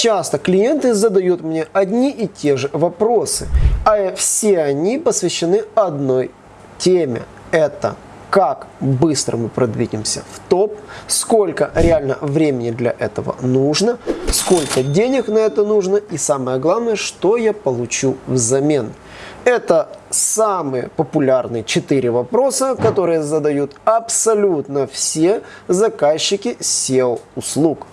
часто клиенты задают мне одни и те же вопросы, а все они посвящены одной теме. Это как быстро мы продвинемся в топ, сколько реально времени для этого нужно, сколько денег на это нужно и самое главное, что я получу взамен. Это самые популярные четыре вопроса, которые задают абсолютно все заказчики SEO-услуг.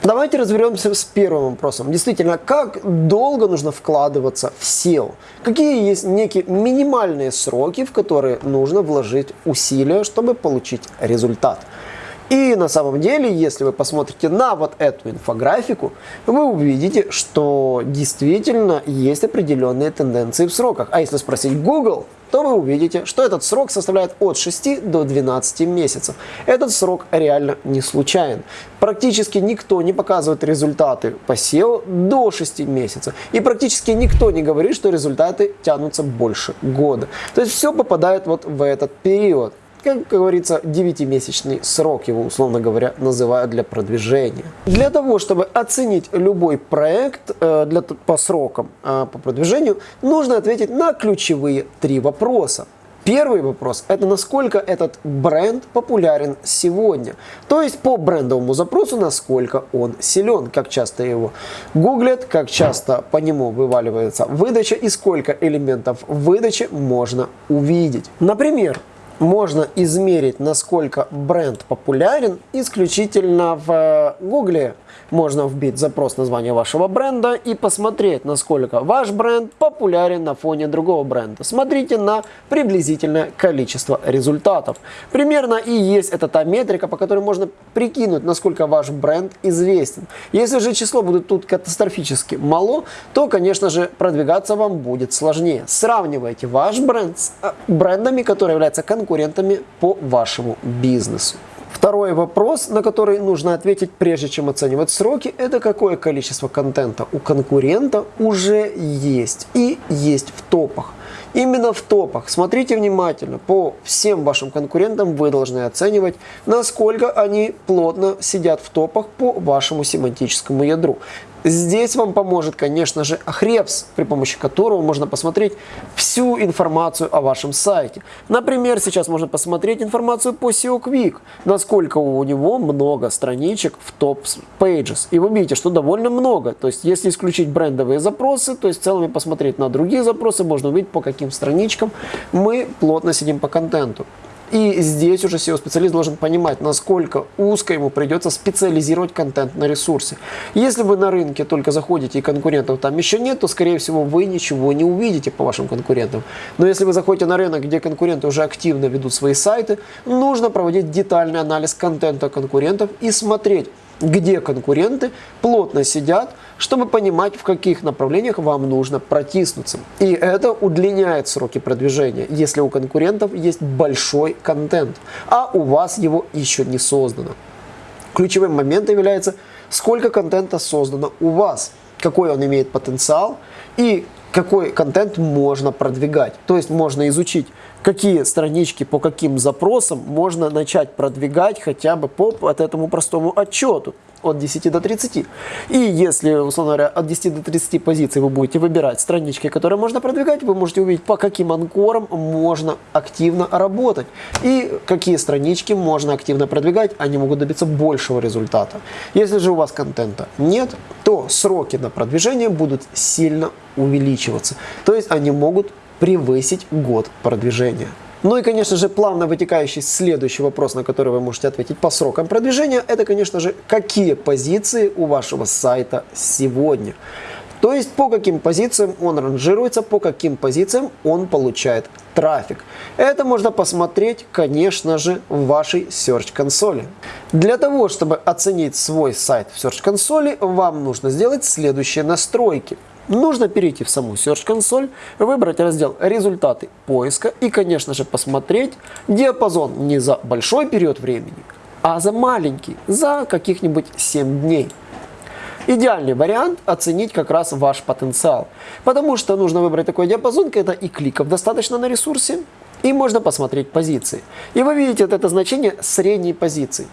Давайте разберемся с первым вопросом. Действительно, как долго нужно вкладываться в SEO? Какие есть некие минимальные сроки, в которые нужно вложить усилия, чтобы получить результат? И на самом деле, если вы посмотрите на вот эту инфографику, вы увидите, что действительно есть определенные тенденции в сроках. А если спросить Google, то вы увидите, что этот срок составляет от 6 до 12 месяцев. Этот срок реально не случайен. Практически никто не показывает результаты по SEO до 6 месяцев. И практически никто не говорит, что результаты тянутся больше года. То есть все попадает вот в этот период как говорится, 9-месячный срок его, условно говоря, называют для продвижения. Для того, чтобы оценить любой проект э, для, по срокам э, по продвижению, нужно ответить на ключевые три вопроса. Первый вопрос – это насколько этот бренд популярен сегодня. То есть по брендовому запросу, насколько он силен, как часто его гуглят, как часто по нему вываливается выдача и сколько элементов выдачи можно увидеть. Например, можно измерить, насколько бренд популярен исключительно в Гугле можно вбить запрос названия вашего бренда и посмотреть, насколько ваш бренд популярен на фоне другого бренда. Смотрите на приблизительное количество результатов. Примерно и есть это та метрика, по которой можно прикинуть, насколько ваш бренд известен. Если же число будет тут катастрофически мало, то, конечно же, продвигаться вам будет сложнее. Сравнивайте ваш бренд с э, брендами, которые являются конкурентами по вашему бизнесу. Второй вопрос, на который нужно ответить, прежде чем оценивать сроки, это какое количество контента у конкурента уже есть и есть в топах. Именно в топах. Смотрите внимательно. По всем вашим конкурентам вы должны оценивать, насколько они плотно сидят в топах по вашему семантическому ядру. Здесь вам поможет, конечно же, Ahrefs, при помощи которого можно посмотреть всю информацию о вашем сайте. Например, сейчас можно посмотреть информацию по SEO Quick, насколько у него много страничек в топ pages. И вы видите, что довольно много. То есть, если исключить брендовые запросы, то есть в целом посмотреть на другие запросы, можно увидеть, по каким страничкам мы плотно сидим по контенту. И здесь уже SEO-специалист должен понимать, насколько узко ему придется специализировать контент на ресурсе. Если вы на рынке только заходите и конкурентов там еще нет, то, скорее всего, вы ничего не увидите по вашим конкурентам. Но если вы заходите на рынок, где конкуренты уже активно ведут свои сайты, нужно проводить детальный анализ контента конкурентов и смотреть, где конкуренты плотно сидят, чтобы понимать, в каких направлениях вам нужно протиснуться. И это удлиняет сроки продвижения, если у конкурентов есть большой контент, а у вас его еще не создано. Ключевым моментом является, сколько контента создано у вас, какой он имеет потенциал и какой контент можно продвигать. То есть можно изучить, какие странички по каким запросам можно начать продвигать хотя бы по вот этому простому отчету от 10 до 30. И если, условно говоря, от 10 до 30 позиций вы будете выбирать странички, которые можно продвигать, вы можете увидеть, по каким анкорам можно активно работать. И какие странички можно активно продвигать, они могут добиться большего результата. Если же у вас контента нет, то сроки на продвижение будут сильно увеличиваться. То есть они могут превысить год продвижения. Ну и, конечно же, плавно вытекающий следующий вопрос, на который вы можете ответить по срокам продвижения, это, конечно же, какие позиции у вашего сайта сегодня. То есть по каким позициям он ранжируется, по каким позициям он получает трафик. Это можно посмотреть, конечно же, в вашей Search консоли. Для того, чтобы оценить свой сайт в Search консоли, вам нужно сделать следующие настройки. Нужно перейти в саму Search консоль, выбрать раздел «Результаты поиска» и, конечно же, посмотреть диапазон не за большой период времени, а за маленький, за каких-нибудь 7 дней. Идеальный вариант оценить как раз ваш потенциал, потому что нужно выбрать такой диапазон, когда и кликов достаточно на ресурсе, И можно посмотреть позиции. И вы видите вот это значение средней позиции.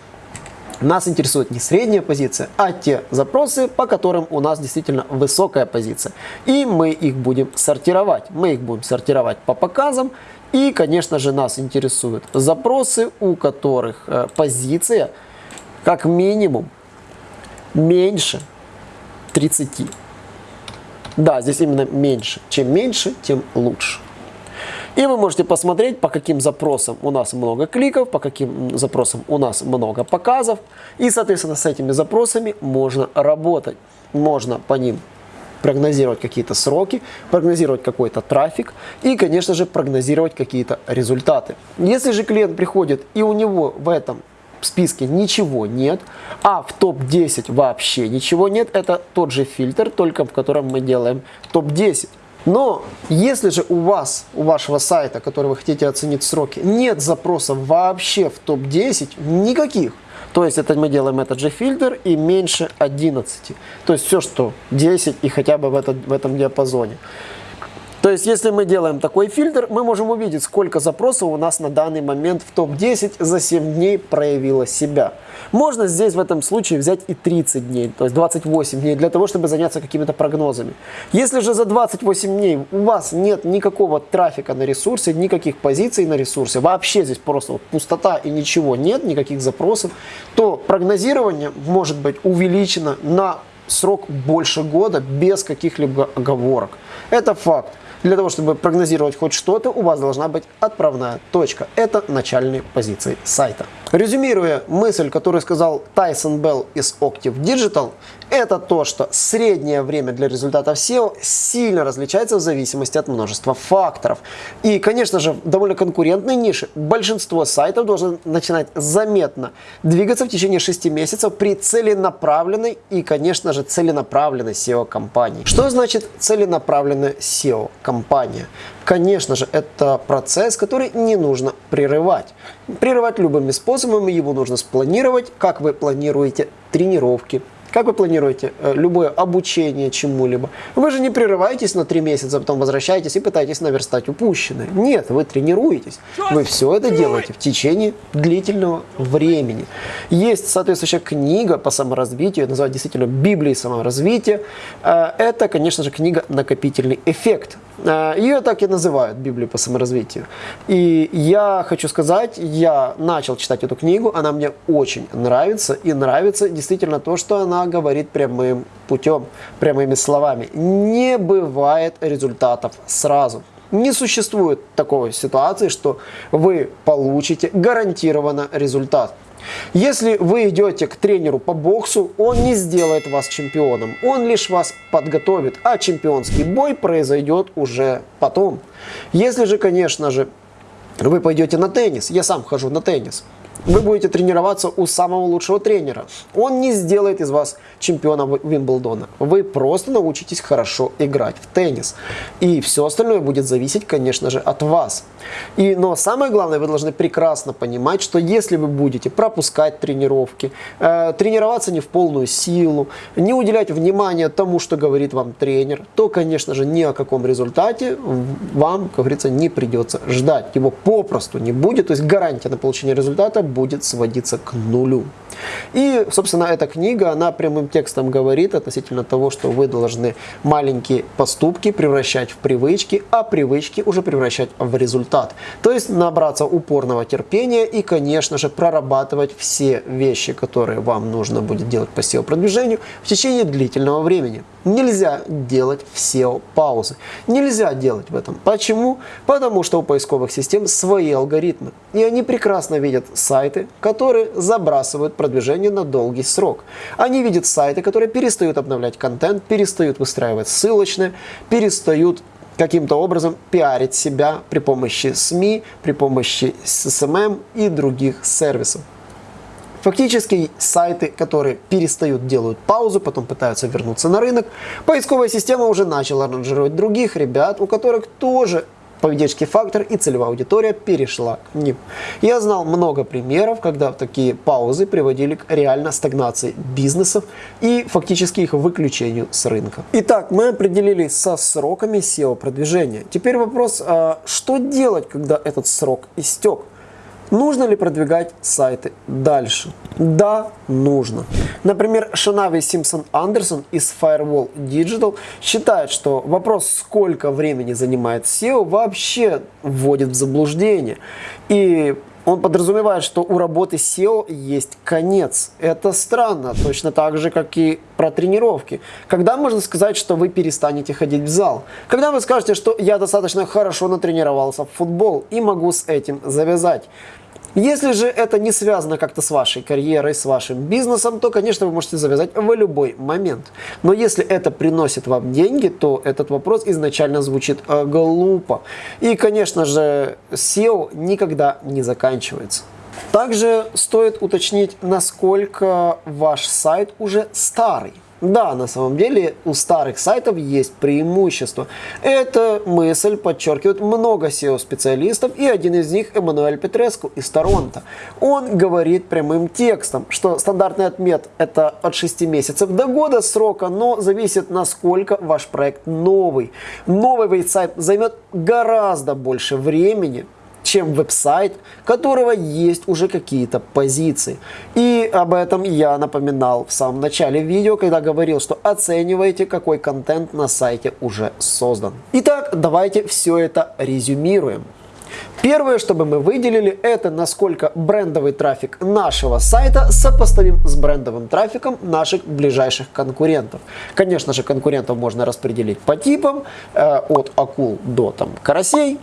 Нас интересует не средняя позиция, а те запросы, по которым у нас действительно высокая позиция. И мы их будем сортировать. Мы их будем сортировать по показам. И, конечно же, нас интересуют запросы, у которых э, позиция как минимум меньше 30. Да, здесь именно меньше. Чем меньше, тем лучше. И вы можете посмотреть, по каким запросам у нас много кликов, по каким запросам у нас много показов. И, соответственно, с этими запросами можно работать. Можно по ним прогнозировать какие-то сроки, прогнозировать какой-то трафик и, конечно же, прогнозировать какие-то результаты. Если же клиент приходит и у него в этом списке ничего нет, а в топ-10 вообще ничего нет, это тот же фильтр, только в котором мы делаем топ-10. Но если же у вас, у вашего сайта, который вы хотите оценить сроки, нет запросов вообще в топ-10, никаких, то есть это мы делаем этот же фильтр и меньше 11. То есть все, что 10 и хотя бы в, этот, в этом диапазоне. То есть, если мы делаем такой фильтр, мы можем увидеть, сколько запросов у нас на данный момент в топ-10 за 7 дней проявило себя. Можно здесь в этом случае взять и 30 дней, то есть 28 дней, для того, чтобы заняться какими-то прогнозами. Если же за 28 дней у вас нет никакого трафика на ресурсе, никаких позиций на ресурсе, вообще здесь просто вот пустота и ничего нет, никаких запросов, то прогнозирование может быть увеличено на срок больше года без каких-либо оговорок. Это факт. Для того, чтобы прогнозировать хоть что-то, у вас должна быть отправная точка. Это начальные позиции сайта. Резюмируя мысль, которую сказал Тайсон Белл из Octave Digital, это то, что среднее время для результатов SEO сильно различается в зависимости от множества факторов. И, конечно же, в довольно конкурентной нише большинство сайтов должны начинать заметно двигаться в течение 6 месяцев при целенаправленной и, конечно же, целенаправленной SEO-компании. Что значит целенаправленная SEO-компания? Конечно же, это процесс, который не нужно прерывать. Прерывать любыми способами его нужно спланировать, как вы планируете тренировки, как вы планируете э, любое обучение чему-либо? Вы же не прерываетесь на три месяца, потом возвращаетесь и пытаетесь наверстать упущенное. Нет, вы тренируетесь. Вы все это делаете в течение длительного времени. Есть соответствующая книга по саморазвитию, называют действительно Библией саморазвития. Э, это, конечно же, книга «Накопительный эффект». Ее так и называют Библией по саморазвитию. И я хочу сказать, я начал читать эту книгу, она мне очень нравится. И нравится действительно то, что она говорит прямым путем, прямыми словами. Не бывает результатов сразу. Не существует такой ситуации, что вы получите гарантированно результат. Если вы идете к тренеру по боксу, он не сделает вас чемпионом, он лишь вас подготовит, а чемпионский бой произойдет уже потом. Если же, конечно же, вы пойдете на теннис, я сам хожу на теннис, вы будете тренироваться у самого лучшего тренера. Он не сделает из вас чемпиона Вимблдона. Вы просто научитесь хорошо играть в теннис. И все остальное будет зависеть, конечно же, от вас. И, но самое главное, вы должны прекрасно понимать, что если вы будете пропускать тренировки, э, тренироваться не в полную силу, не уделять внимания тому, что говорит вам тренер, то, конечно же, ни о каком результате вам, как говорится, не придется ждать. Его попросту не будет, то есть гарантия на получение результата будет сводиться к нулю. И, собственно, эта книга, она прямым текстом говорит относительно того, что вы должны маленькие поступки превращать в привычки, а привычки уже превращать в результат. То есть набраться упорного терпения и, конечно же, прорабатывать все вещи, которые вам нужно будет делать по SEO-продвижению в течение длительного времени. Нельзя делать все паузы. Нельзя делать в этом. Почему? Потому что у поисковых систем свои алгоритмы. И они прекрасно видят сайты, которые забрасывают продвижение на долгий срок. Они видят сайты, которые перестают обновлять контент, перестают выстраивать ссылочные, перестают каким-то образом пиарить себя при помощи СМИ, при помощи SMM и других сервисов. Фактически сайты, которые перестают, делают паузу, потом пытаются вернуться на рынок. Поисковая система уже начала ранжировать других ребят, у которых тоже поведенческий фактор и целевая аудитория перешла к ним. Я знал много примеров, когда такие паузы приводили к реально стагнации бизнесов и фактически их выключению с рынка. Итак, мы определились со сроками SEO-продвижения. Теперь вопрос, а что делать, когда этот срок истек? Нужно ли продвигать сайты дальше? Да, нужно. Например, Шанави Симпсон Андерсон из Firewall Digital считает, что вопрос, сколько времени занимает SEO, вообще вводит в заблуждение. И он подразумевает, что у работы SEO есть конец. Это странно, точно так же, как и про тренировки. Когда можно сказать, что вы перестанете ходить в зал? Когда вы скажете, что я достаточно хорошо натренировался в футбол и могу с этим завязать? Если же это не связано как-то с вашей карьерой, с вашим бизнесом, то, конечно, вы можете завязать в любой момент. Но если это приносит вам деньги, то этот вопрос изначально звучит э, глупо. И, конечно же, SEO никогда не заканчивается. Также стоит уточнить, насколько ваш сайт уже старый. Да, на самом деле у старых сайтов есть преимущество. Эта мысль подчеркивает много SEO-специалистов, и один из них Эммануэль Петреску из Торонто. Он говорит прямым текстом, что стандартный отмет это от 6 месяцев до года срока, но зависит насколько ваш проект новый. Новый веб-сайт займет гораздо больше времени, чем веб-сайт, которого есть уже какие-то позиции. И об этом я напоминал в самом начале видео, когда говорил, что оценивайте, какой контент на сайте уже создан. Итак, давайте все это резюмируем. Первое, чтобы мы выделили, это насколько брендовый трафик нашего сайта сопоставим с брендовым трафиком наших ближайших конкурентов. Конечно же, конкурентов можно распределить по типам, э, от акул до там, карасей,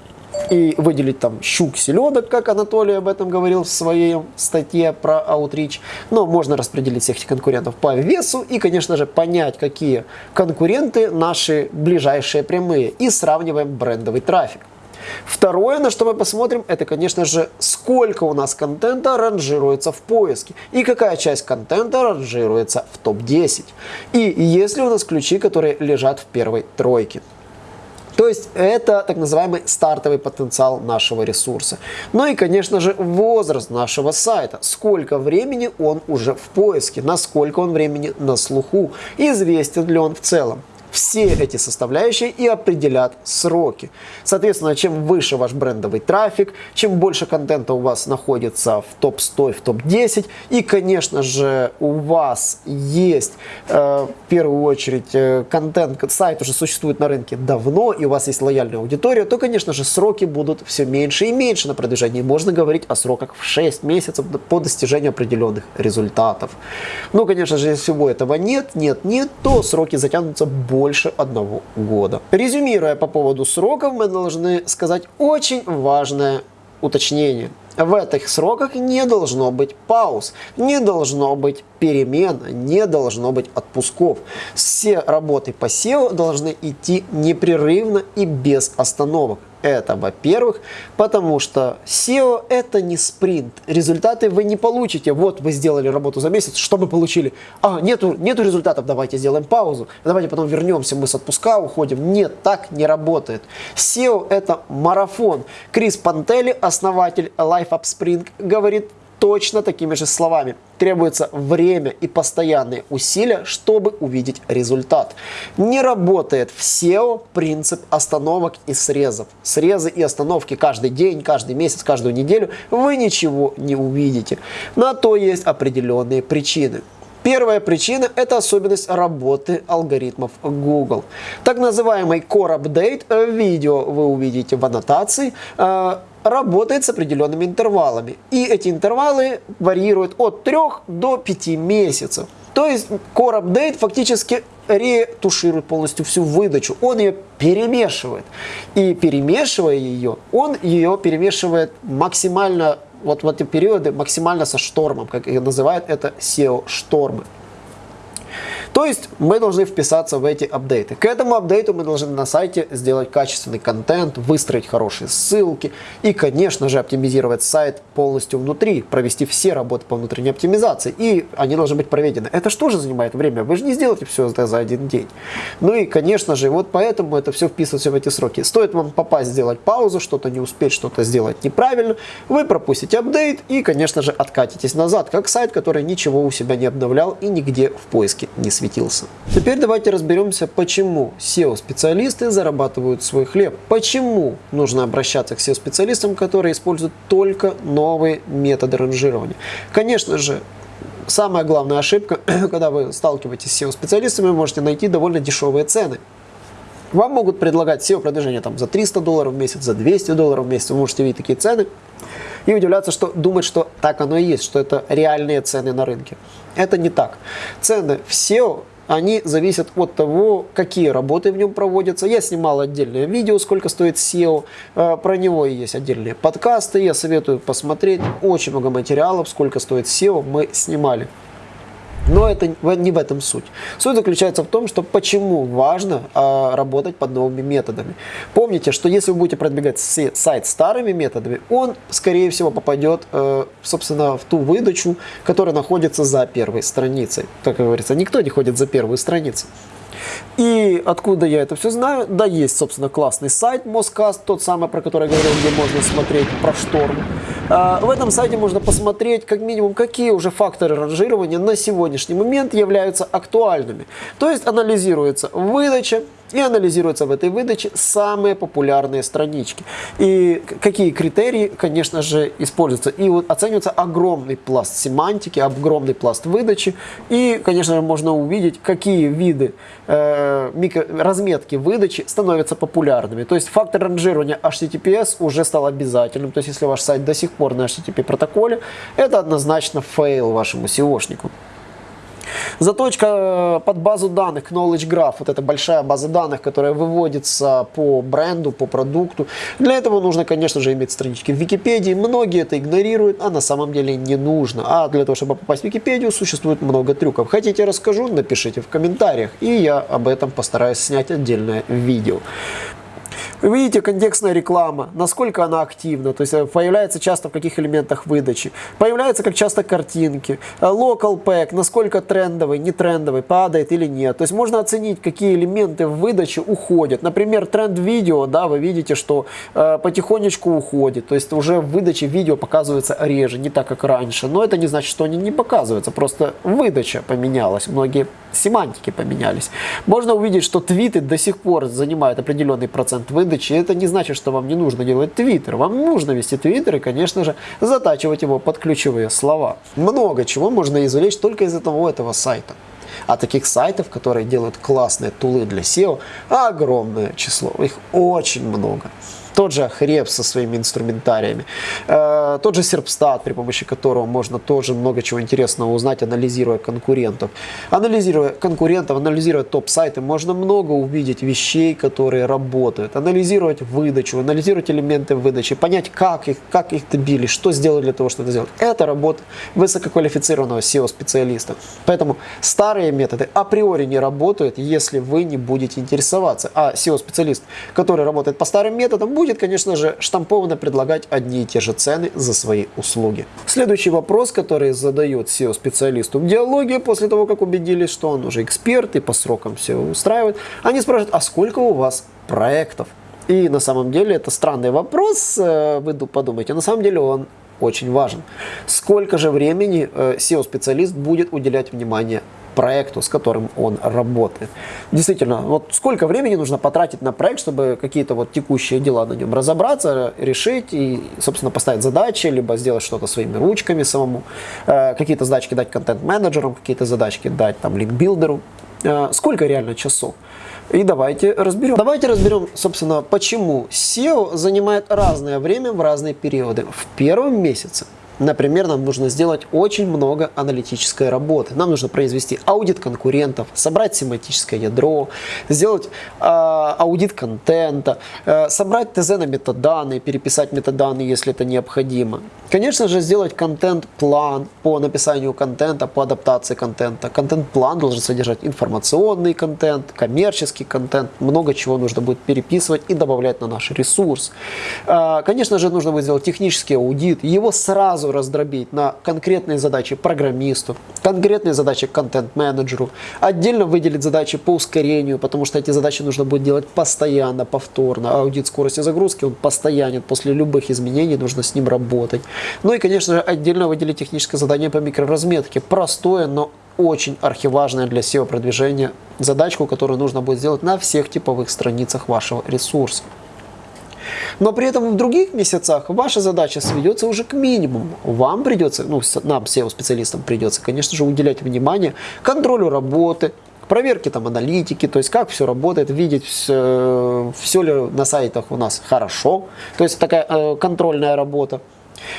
и выделить там щук, селедок, как Анатолий об этом говорил в своей статье про Outreach. Но можно распределить всех этих конкурентов по весу и, конечно же, понять, какие конкуренты наши ближайшие прямые и сравниваем брендовый трафик. Второе, на что мы посмотрим, это, конечно же, сколько у нас контента ранжируется в поиске и какая часть контента ранжируется в топ-10. И есть ли у нас ключи, которые лежат в первой тройке. То есть это так называемый стартовый потенциал нашего ресурса. Ну и, конечно же, возраст нашего сайта. Сколько времени он уже в поиске, насколько он времени на слуху, известен ли он в целом все эти составляющие и определят сроки. Соответственно, чем выше ваш брендовый трафик, чем больше контента у вас находится в топ-100, в топ-10, и, конечно же, у вас есть э, в первую очередь э, контент, сайт уже существует на рынке давно, и у вас есть лояльная аудитория, то, конечно же, сроки будут все меньше и меньше на продвижении. Можно говорить о сроках в 6 месяцев по достижению определенных результатов. Ну, конечно же, если всего этого нет, нет, нет, то сроки затянутся больше больше одного года. Резюмируя по поводу сроков, мы должны сказать очень важное уточнение. В этих сроках не должно быть пауз, не должно быть перемен, не должно быть отпусков. Все работы по SEO должны идти непрерывно и без остановок. Это, во-первых, потому что SEO это не спринт. Результаты вы не получите. Вот вы сделали работу за месяц, что мы получили? А, нету, нету результатов, давайте сделаем паузу. Давайте потом вернемся, мы с отпуска уходим. Нет, так не работает. SEO это марафон. Крис Пантели, основатель Life Up Spring, говорит точно такими же словами. Требуется время и постоянные усилия, чтобы увидеть результат. Не работает в SEO принцип остановок и срезов. Срезы и остановки каждый день, каждый месяц, каждую неделю вы ничего не увидите. На то есть определенные причины. Первая причина – это особенность работы алгоритмов Google. Так называемый Core Update, э, видео вы увидите в аннотации, э, работает с определенными интервалами. И эти интервалы варьируют от 3 до 5 месяцев. То есть Core Update фактически ретуширует полностью всю выдачу. Он ее перемешивает. И перемешивая ее, он ее перемешивает максимально, вот в эти периоды, максимально со штормом, как их называют, это SEO-штормы. То есть мы должны вписаться в эти апдейты. К этому апдейту мы должны на сайте сделать качественный контент, выстроить хорошие ссылки и, конечно же, оптимизировать сайт полностью внутри, провести все работы по внутренней оптимизации. И они должны быть проведены. Это что же занимает время? Вы же не сделаете все это за один день. Ну и, конечно же, вот поэтому это все вписывается в эти сроки. Стоит вам попасть, сделать паузу, что-то не успеть, что-то сделать неправильно, вы пропустите апдейт и, конечно же, откатитесь назад, как сайт, который ничего у себя не обновлял и нигде в поиске не светился. Теперь давайте разберемся, почему SEO-специалисты зарабатывают свой хлеб. Почему нужно обращаться к SEO-специалистам, которые используют только новые методы ранжирования. Конечно же, самая главная ошибка, когда вы сталкиваетесь с SEO-специалистами, вы можете найти довольно дешевые цены. Вам могут предлагать SEO-продвижение там, за 300 долларов в месяц, за 200 долларов в месяц. Вы можете видеть такие цены и удивляться, что думать, что так оно и есть, что это реальные цены на рынке. Это не так. Цены в SEO они зависят от того, какие работы в нем проводятся. Я снимал отдельное видео, сколько стоит SEO, э, про него есть отдельные подкасты, я советую посмотреть. Очень много материалов, сколько стоит SEO, мы снимали. Но это не в этом суть. Суть заключается в том, что почему важно а, работать под новыми методами. Помните, что если вы будете продвигать сайт старыми методами, он, скорее всего, попадет, э, собственно, в ту выдачу, которая находится за первой страницей. Как говорится, никто не ходит за первую страницу. И откуда я это все знаю? Да, есть, собственно, классный сайт Москаст, тот самый, про который я говорил, где можно смотреть про шторм. А, в этом сайте можно посмотреть, как минимум, какие уже факторы ранжирования на сегодняшний момент являются актуальными. То есть анализируется выдача, и анализируются в этой выдаче самые популярные странички. И какие критерии, конечно же, используются. И вот оценивается огромный пласт семантики, огромный пласт выдачи. И, конечно же, можно увидеть, какие виды э, микро, разметки выдачи становятся популярными. То есть фактор ранжирования HTTPS уже стал обязательным. То есть если ваш сайт до сих пор на HTTP протоколе, это однозначно fail вашему SEO шнику. Заточка э, под базу данных, Knowledge Graph, вот эта большая база данных, которая выводится по бренду, по продукту. Для этого нужно, конечно же, иметь странички в Википедии. Многие это игнорируют, а на самом деле не нужно. А для того, чтобы попасть в Википедию, существует много трюков. Хотите расскажу, напишите в комментариях, и я об этом постараюсь снять отдельное видео. Вы видите, контекстная реклама, насколько она активна, то есть э, появляется часто в каких элементах выдачи, появляются как часто картинки, э, local pack, насколько трендовый, не трендовый, падает или нет. То есть можно оценить, какие элементы в выдаче уходят. Например, тренд видео, да, вы видите, что э, потихонечку уходит, то есть уже в выдаче видео показывается реже, не так, как раньше. Но это не значит, что они не показываются, просто выдача поменялась, многие семантики поменялись. Можно увидеть, что твиты до сих пор занимают определенный процент выдачи. Это не значит, что вам не нужно делать твиттер. Вам нужно вести твиттер и, конечно же, затачивать его под ключевые слова. Много чего можно извлечь только из этого, этого сайта. А таких сайтов, которые делают классные тулы для SEO, огромное число. Их очень много тот же Хреб со своими инструментариями, э, тот же Серпстат, при помощи которого можно тоже много чего интересного узнать, анализируя конкурентов. Анализируя конкурентов, анализируя топ-сайты, можно много увидеть вещей, которые работают, анализировать выдачу, анализировать элементы выдачи, понять, как их, как их добились, что сделали для того, чтобы это сделать. Это работа высококвалифицированного SEO-специалиста. Поэтому старые методы априори не работают, если вы не будете интересоваться. А SEO-специалист, который работает по старым методам, будет, конечно же, штампованно предлагать одни и те же цены за свои услуги. Следующий вопрос, который задает SEO-специалисту в диалоге, после того, как убедились, что он уже эксперт и по срокам все устраивает, они спрашивают, а сколько у вас проектов? И на самом деле это странный вопрос, э, вы подумайте, на самом деле он очень важен. Сколько же времени э, SEO-специалист будет уделять внимание проекту, с которым он работает. Действительно, вот сколько времени нужно потратить на проект, чтобы какие-то вот текущие дела на нем разобраться, решить и, собственно, поставить задачи, либо сделать что-то своими ручками самому, э, какие-то задачки дать контент-менеджерам, какие-то задачки дать там линкбилдеру. Э, сколько реально часов? И давайте разберем. Давайте разберем, собственно, почему SEO занимает разное время в разные периоды. В первом месяце Например, нам нужно сделать очень много аналитической работы. Нам нужно произвести аудит конкурентов, собрать семантическое ядро, сделать э, аудит контента, э, собрать ТЗ на метаданные, переписать метаданные, если это необходимо. Конечно же, сделать контент-план по написанию контента, по адаптации контента. Контент-план должен содержать информационный контент, коммерческий контент, много чего нужно будет переписывать и добавлять на наш ресурс. Э, конечно же, нужно будет сделать технический аудит, его сразу раздробить на конкретные задачи программисту, конкретные задачи контент-менеджеру, отдельно выделить задачи по ускорению, потому что эти задачи нужно будет делать постоянно, повторно. Аудит скорости загрузки, он постоянен, после любых изменений нужно с ним работать. Ну и, конечно же, отдельно выделить техническое задание по микроразметке. Простое, но очень архиважная для SEO продвижения задачку, которую нужно будет сделать на всех типовых страницах вашего ресурса. Но при этом в других месяцах ваша задача сведется уже к минимуму. Вам придется, ну, нам, SEO-специалистам придется, конечно же, уделять внимание контролю работы, проверке там аналитики, то есть как все работает, видеть все, все ли на сайтах у нас хорошо, то есть такая э, контрольная работа.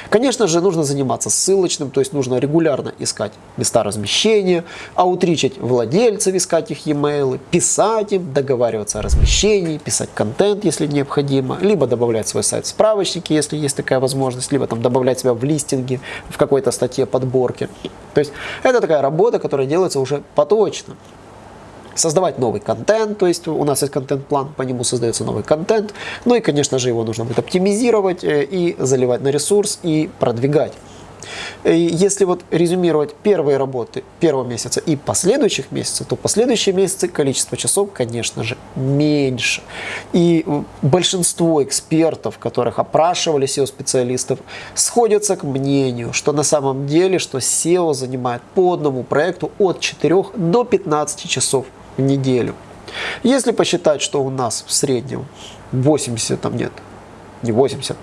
Конечно же, нужно заниматься ссылочным, то есть нужно регулярно искать места размещения, аутричить владельцев, искать их e-mail, писать им, договариваться о размещении, писать контент, если необходимо, либо добавлять свой сайт в справочники, если есть такая возможность, либо там добавлять себя в листинги, в какой-то статье подборки. То есть это такая работа, которая делается уже поточно создавать новый контент, то есть у нас есть контент-план, по нему создается новый контент, ну и, конечно же, его нужно будет оптимизировать э, и заливать на ресурс и продвигать. И если вот резюмировать первые работы первого месяца и последующих месяцев, то последующие месяцы количество часов, конечно же, меньше. И большинство экспертов, которых опрашивали SEO-специалистов, сходятся к мнению, что на самом деле, что SEO занимает по одному проекту от 4 до 15 часов в неделю. Если посчитать, что у нас в среднем 80, там нет, не 80,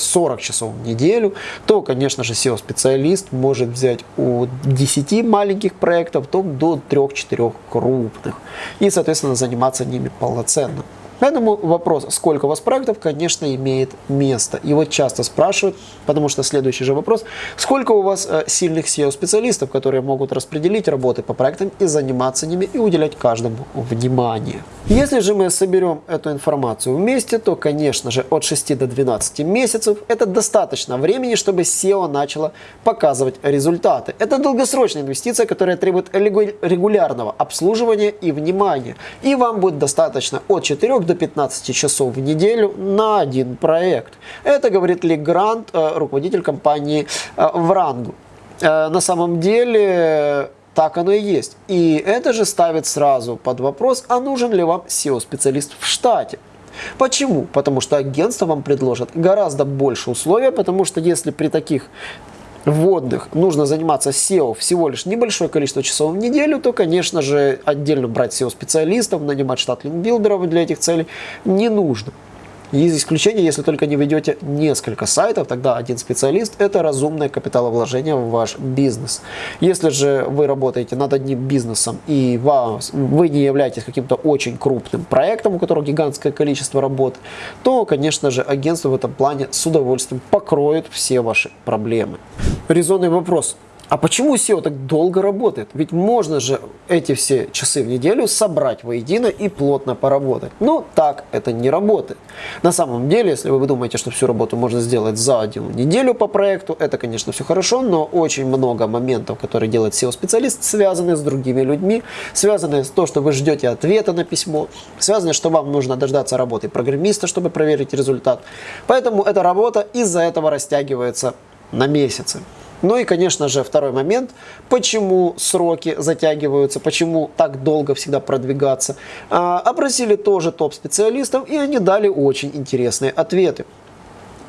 40 часов в неделю, то, конечно же, SEO-специалист может взять от 10 маленьких проектов то до 3-4 крупных и, соответственно, заниматься ними полноценно. Поэтому вопрос, сколько у вас проектов, конечно, имеет место. Его часто спрашивают, потому что следующий же вопрос, сколько у вас э, сильных SEO-специалистов, которые могут распределить работы по проектам и заниматься ними, и уделять каждому внимание. Если же мы соберем эту информацию вместе, то, конечно же, от 6 до 12 месяцев это достаточно времени, чтобы SEO начало показывать результаты. Это долгосрочная инвестиция, которая требует регулярного обслуживания и внимания. И вам будет достаточно от 4 до 15 часов в неделю на один проект. Это говорит Ли Грант, э, руководитель компании э, Врангу. Э, на самом деле так оно и есть. И это же ставит сразу под вопрос, а нужен ли вам SEO-специалист в штате. Почему? Потому что агентство вам предложит гораздо больше условий, потому что если при таких вводных нужно заниматься SEO всего лишь небольшое количество часов в неделю, то, конечно же, отдельно брать SEO-специалистов, нанимать штат линкбилдеров для этих целей не нужно. Есть исключение, если только не ведете несколько сайтов, тогда один специалист – это разумное капиталовложение в ваш бизнес. Если же вы работаете над одним бизнесом и вас, вы не являетесь каким-то очень крупным проектом, у которого гигантское количество работ, то, конечно же, агентство в этом плане с удовольствием покроет все ваши проблемы. Резонный вопрос – а почему SEO так долго работает? Ведь можно же эти все часы в неделю собрать воедино и плотно поработать. Ну, так это не работает. На самом деле, если вы думаете, что всю работу можно сделать за одну неделю по проекту, это, конечно, все хорошо, но очень много моментов, которые делает SEO-специалист, связаны с другими людьми, связаны с то, что вы ждете ответа на письмо, связаны, что вам нужно дождаться работы программиста, чтобы проверить результат. Поэтому эта работа из-за этого растягивается на месяцы. Ну и, конечно же, второй момент, почему сроки затягиваются, почему так долго всегда продвигаться. А, опросили тоже топ-специалистов, и они дали очень интересные ответы.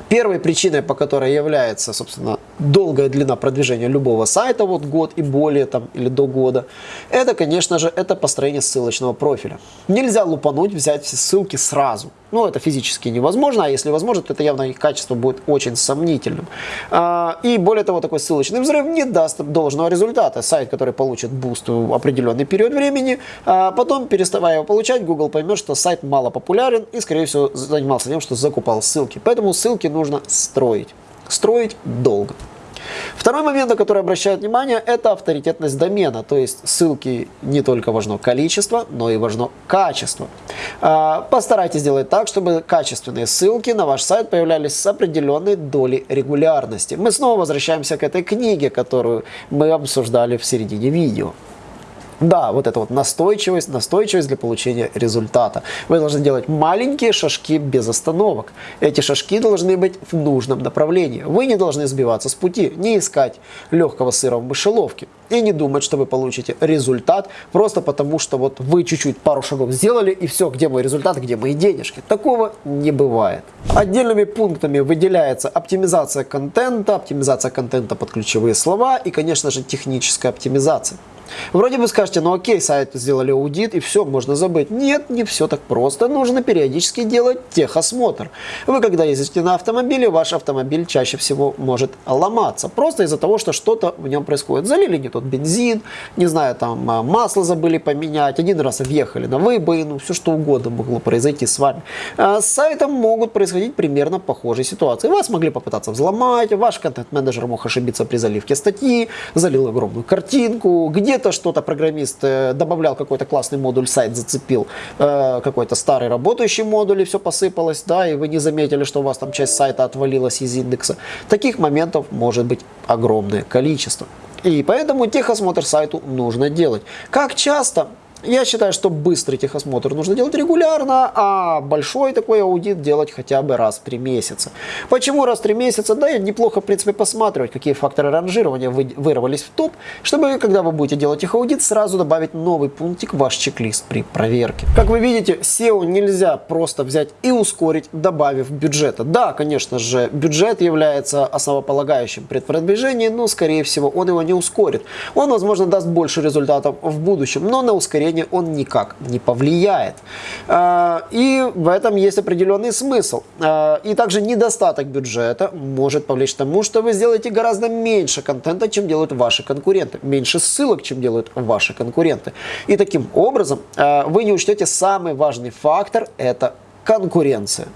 Первой причиной, по которой является, собственно, долгая длина продвижения любого сайта, вот год и более там, или до года, это, конечно же, это построение ссылочного профиля. Нельзя лупануть, взять все ссылки сразу. Ну, это физически невозможно, а если возможно, то это явно их качество будет очень сомнительным. А, и более того, такой ссылочный взрыв не даст должного результата. Сайт, который получит буст в определенный период времени, а потом, переставая его получать, Google поймет, что сайт мало популярен и, скорее всего, занимался тем, что закупал ссылки. Поэтому ссылки нужно строить. Строить долго. Второй момент, на который обращают внимание, это авторитетность домена. То есть ссылки не только важно количество, но и важно качество. А, постарайтесь сделать так, чтобы качественные ссылки на ваш сайт появлялись с определенной долей регулярности. Мы снова возвращаемся к этой книге, которую мы обсуждали в середине видео. Да, вот это вот настойчивость, настойчивость для получения результата. Вы должны делать маленькие шажки без остановок. Эти шажки должны быть в нужном направлении. Вы не должны сбиваться с пути, не искать легкого сыра в мышеловке и не думать, что вы получите результат просто потому, что вот вы чуть-чуть пару шагов сделали и все, где мой результат, где мои денежки. Такого не бывает. Отдельными пунктами выделяется оптимизация контента, оптимизация контента под ключевые слова и, конечно же, техническая оптимизация. Вроде бы скажете, ну окей, сайт сделали аудит и все, можно забыть. Нет, не все так просто. Нужно периодически делать техосмотр. Вы когда ездите на автомобиле, ваш автомобиль чаще всего может ломаться. Просто из-за того, что что-то в нем происходит. Залили не тот бензин, не знаю, там а, масло забыли поменять, один раз въехали на выбоину, все что угодно могло произойти с вами. А с сайтом могут происходить примерно похожие ситуации. Вас могли попытаться взломать, ваш контент-менеджер мог ошибиться при заливке статьи, залил огромную картинку, где где-то что-то программист э, добавлял какой-то классный модуль, сайт зацепил э, какой-то старый работающий модуль и все посыпалось, да, и вы не заметили, что у вас там часть сайта отвалилась из индекса. Таких моментов может быть огромное количество. И поэтому техосмотр сайту нужно делать. Как часто? Я считаю, что быстрый техосмотр нужно делать регулярно, а большой такой аудит делать хотя бы раз в три месяца. Почему раз в три месяца? Да, неплохо, в принципе, посматривать, какие факторы ранжирования вы, вырвались в топ, чтобы, когда вы будете делать их аудит, сразу добавить новый пунктик в ваш чек-лист при проверке. Как вы видите, SEO нельзя просто взять и ускорить, добавив бюджета. Да, конечно же, бюджет является основополагающим при продвижении, но, скорее всего, он его не ускорит. Он, возможно, даст больше результатов в будущем, но на ускорение мышления он никак не повлияет. А, и в этом есть определенный смысл. А, и также недостаток бюджета может повлечь к тому, что вы сделаете гораздо меньше контента, чем делают ваши конкуренты. Меньше ссылок, чем делают ваши конкуренты. И таким образом а, вы не учтете самый важный фактор – это конкуренция.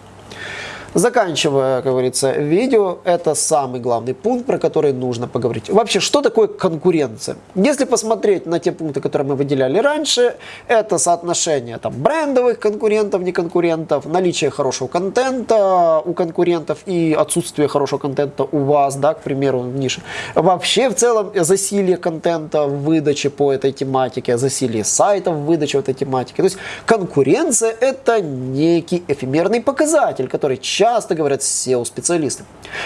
Заканчивая, как говорится, видео, это самый главный пункт, про который нужно поговорить. Вообще, что такое конкуренция? Если посмотреть на те пункты, которые мы выделяли раньше, это соотношение там, брендовых конкурентов, не конкурентов, наличие хорошего контента у конкурентов и отсутствие хорошего контента у вас, да, к примеру, в нише. Вообще, в целом, засилие контента в выдаче по этой тематике, засилие сайтов в выдаче этой тематики. То есть конкуренция это некий эфемерный показатель, который часто говорят SEO-специалисты.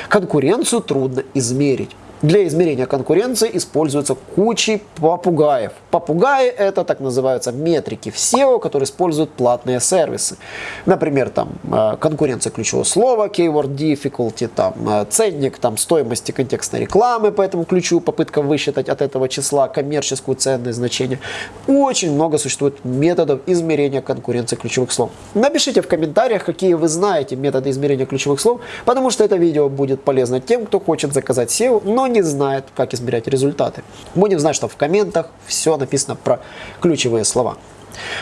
Конкуренцию трудно измерить. Для измерения конкуренции используются кучи попугаев. Попугаи это так называются метрики в SEO, которые используют платные сервисы. Например, там э, конкуренция ключевого слова, keyword difficulty, там э, ценник, там стоимости контекстной рекламы по этому ключу, попытка высчитать от этого числа коммерческую ценность значение. Очень много существует методов измерения конкуренции ключевых слов. Напишите в комментариях, какие вы знаете методы измерения ключевых слов, потому что это видео будет полезно тем, кто хочет заказать SEO, но не знает, как измерять результаты. Будем знать, что в комментах все написано про ключевые слова.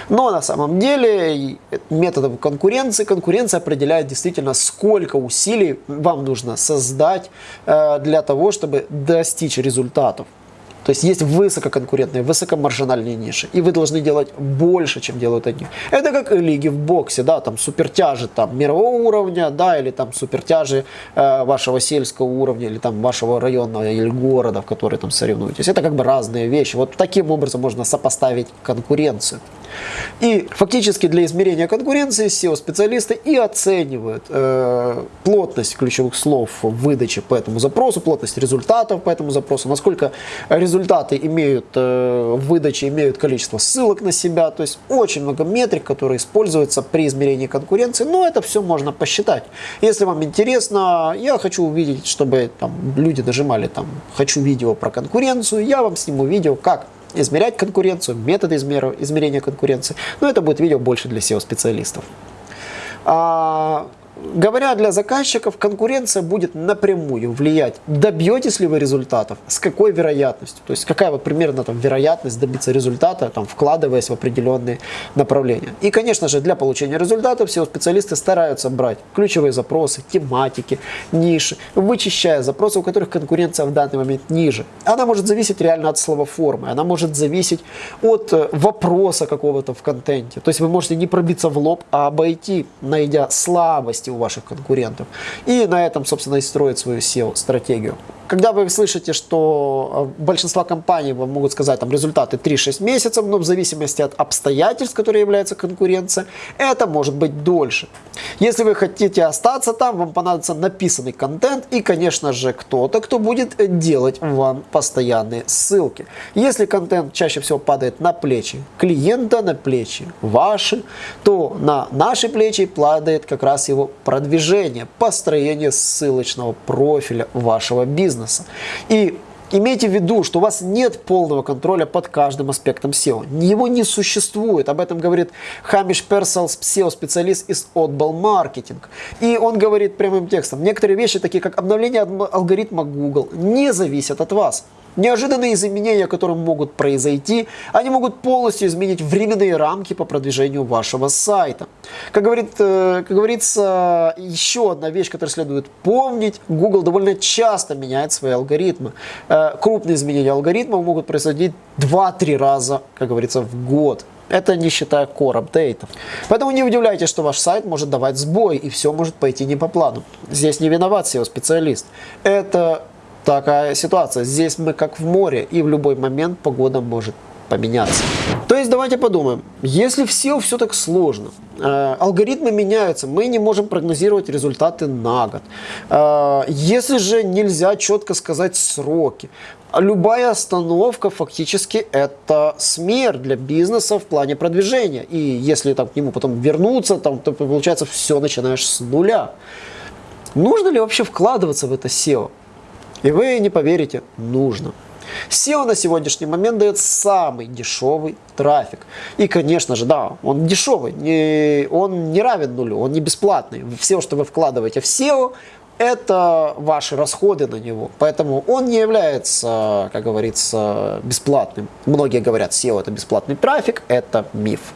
Но на самом деле методом конкуренции, конкуренция определяет действительно, сколько усилий вам нужно создать э, для того, чтобы достичь результатов. То есть есть высококонкурентные, высокомаржинальные ниши, и вы должны делать больше, чем делают они. Это как лиги в боксе, да, там супертяжи там мирового уровня, да, или там супертяжи э, вашего сельского уровня, или там вашего района или города, в который там соревнуетесь. Это как бы разные вещи. Вот таким образом можно сопоставить конкуренцию. И фактически для измерения конкуренции SEO-специалисты и оценивают э, плотность ключевых слов в выдаче по этому запросу, плотность результатов по этому запросу, насколько результаты имеют э, в выдаче имеют количество ссылок на себя. То есть очень много метрик, которые используются при измерении конкуренции, но это все можно посчитать. Если вам интересно, я хочу увидеть, чтобы там, люди нажимали там «хочу видео про конкуренцию», я вам сниму видео, как измерять конкуренцию, методы измерения конкуренции. Но это будет видео больше для SEO-специалистов. А, говоря для заказчиков, конкуренция будет напрямую влиять, добьетесь ли вы результатов, с какой вероятностью, то есть какая вот примерно там вероятность добиться результата, там, вкладываясь в определенные направления. И, конечно же, для получения результатов все специалисты стараются брать ключевые запросы, тематики, ниши, вычищая запросы, у которых конкуренция в данный момент ниже. Она может зависеть реально от слова формы, она может зависеть от э, вопроса какого-то в контенте. То есть вы можете не пробиться в лоб, а обойти, найдя слабости у ваших конкурентов. И на этом, собственно, и строить свою SEO-стратегию. Когда вы слышите, что э, большинство компаний вам могут сказать там, результаты 3-6 месяцев, но в зависимости от обстоятельств, которые являются конкуренция, это может быть дольше. Если вы хотите остаться там, вам понадобится написанный контент и, конечно же, кто-то, кто будет делать вам постоянные ссылки. Если контент чаще всего падает на плечи клиента, на плечи ваши, то на наши плечи падает как раз его продвижение, построение ссылочного профиля вашего бизнеса. И Имейте в виду, что у вас нет полного контроля под каждым аспектом SEO. Его не существует. Об этом говорит Хамиш Персел, SEO-специалист из Oddball Marketing. И он говорит прямым текстом, некоторые вещи, такие как обновление алгоритма Google, не зависят от вас. Неожиданные изменения, которые могут произойти, они могут полностью изменить временные рамки по продвижению вашего сайта. Как, говорит, э, как говорится, еще одна вещь, которую следует помнить, Google довольно часто меняет свои алгоритмы. Э, крупные изменения алгоритмов могут происходить 2-3 раза, как говорится, в год. Это не считая core апдейтов. Поэтому не удивляйтесь, что ваш сайт может давать сбой и все может пойти не по плану. Здесь не виноват SEO-специалист. Это такая ситуация. Здесь мы как в море, и в любой момент погода может поменяться. То есть давайте подумаем, если в SEO все так сложно, э, алгоритмы меняются, мы не можем прогнозировать результаты на год. Э, если же нельзя четко сказать сроки, любая остановка фактически это смерть для бизнеса в плане продвижения. И если там, к нему потом вернуться, там, то получается все начинаешь с нуля. Нужно ли вообще вкладываться в это SEO? И вы не поверите, нужно. SEO на сегодняшний момент дает самый дешевый трафик. И, конечно же, да, он дешевый, не, он не равен нулю, он не бесплатный. Все, что вы вкладываете в SEO, это ваши расходы на него. Поэтому он не является, как говорится, бесплатным. Многие говорят, SEO это бесплатный трафик, это миф.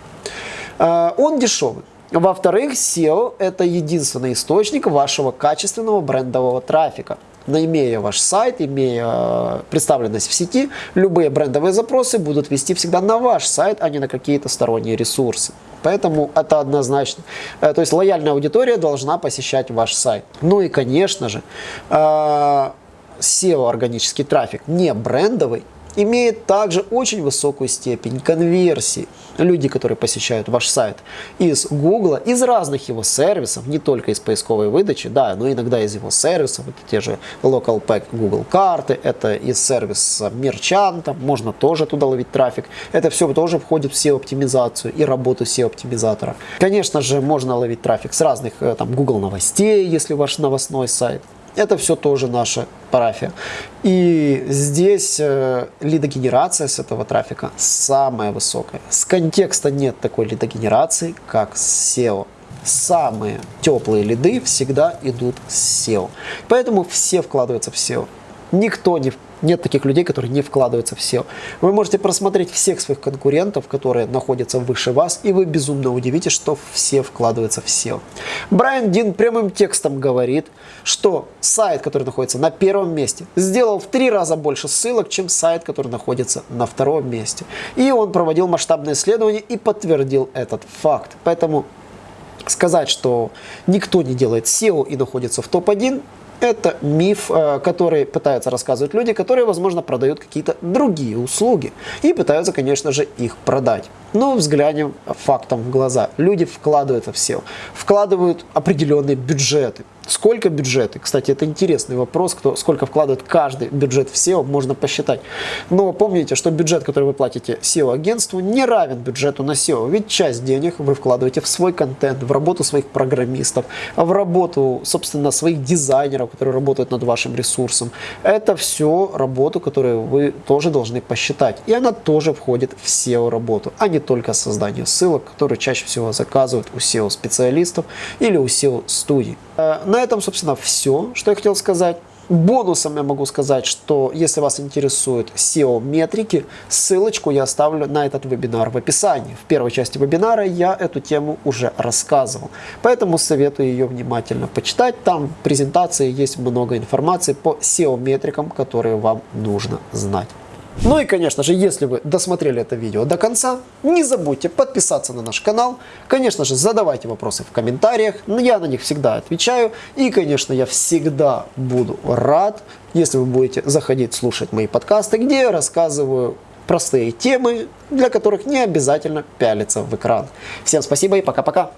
Э, он дешевый. Во-вторых, SEO это единственный источник вашего качественного брендового трафика имея ваш сайт, имея э, представленность в сети, любые брендовые запросы будут вести всегда на ваш сайт, а не на какие-то сторонние ресурсы. Поэтому это однозначно. Э, то есть лояльная аудитория должна посещать ваш сайт. Ну и, конечно же, э, органический трафик, не брендовый, имеет также очень высокую степень конверсии. Люди, которые посещают ваш сайт из Google, из разных его сервисов, не только из поисковой выдачи, да, но иногда из его сервисов, это те же Local Pack Google карты, это из сервиса Мерчанта, можно тоже туда ловить трафик. Это все тоже входит в SEO-оптимизацию и работу SEO-оптимизатора. Конечно же, можно ловить трафик с разных э, там Google новостей, если ваш новостной сайт. Это все тоже наша парафия. И здесь э, лидогенерация с этого трафика самая высокая. С контекста нет такой лидогенерации, как с SEO. Самые теплые лиды всегда идут с SEO. Поэтому все вкладываются в SEO. Никто не нет таких людей, которые не вкладываются в SEO. Вы можете просмотреть всех своих конкурентов, которые находятся выше вас, и вы безумно удивитесь, что все вкладываются в SEO. Брайан Дин прямым текстом говорит, что сайт, который находится на первом месте, сделал в три раза больше ссылок, чем сайт, который находится на втором месте. И он проводил масштабное исследование и подтвердил этот факт. Поэтому сказать, что никто не делает SEO и находится в топ-1, это миф, э, который пытаются рассказывать люди, которые, возможно, продают какие-то другие услуги и пытаются, конечно же, их продать. Но взглянем фактом в глаза. Люди вкладываются в SEO, вкладывают определенные бюджеты. Сколько бюджеты? Кстати, это интересный вопрос, кто, сколько вкладывает каждый бюджет в SEO, можно посчитать. Но помните, что бюджет, который вы платите SEO-агентству, не равен бюджету на SEO. Ведь часть денег вы вкладываете в свой контент, в работу своих программистов, в работу, собственно, своих дизайнеров, которые работают над вашим ресурсом. Это все работу, которую вы тоже должны посчитать. И она тоже входит в SEO-работу, а не только создание ссылок, которые чаще всего заказывают у SEO-специалистов или у SEO-студий. Э, на этом, собственно, все, что я хотел сказать. Бонусом я могу сказать, что если вас интересуют SEO-метрики, ссылочку я оставлю на этот вебинар в описании. В первой части вебинара я эту тему уже рассказывал, поэтому советую ее внимательно почитать. Там в презентации есть много информации по SEO-метрикам, которые вам нужно знать. Ну и, конечно же, если вы досмотрели это видео до конца, не забудьте подписаться на наш канал. Конечно же, задавайте вопросы в комментариях, я на них всегда отвечаю. И, конечно, я всегда буду рад, если вы будете заходить слушать мои подкасты, где я рассказываю простые темы, для которых не обязательно пялиться в экран. Всем спасибо и пока-пока.